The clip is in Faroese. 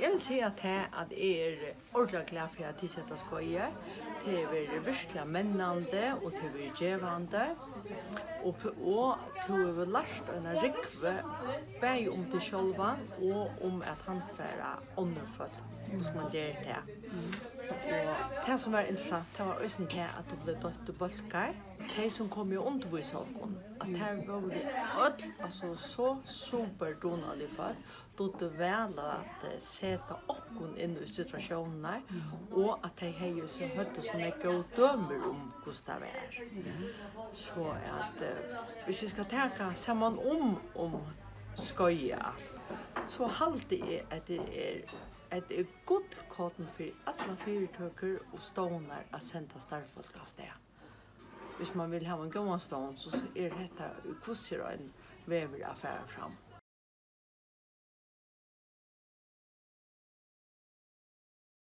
Jeg vil si at jeg, at jeg er ordentlig glad for at jeg setter skoje. Det er virkelig mennende og det er gjevende. Og, og det er lært en rikve bare om det selv og om at han fære åndefølt, hos man gjør det. Og det som var interessant, det var også det at det ble dødt og bølger. De som kom jo undervis av dem, at det var ødel, altså så super donalig for, då det vel at se seta okkun inn i situasjoner, og at de har jo så høyt som jeg går dømer om hvordan det er. Så at uh, hvis jeg skal tenke sammen om, om skøye alt, så halte jeg at det er at det er godt kåten for alle fyrtøkker og ståner å sende starfolk av sted. Hvis man vil ha en gammel stån, så er dette hvordan en vever affære fram.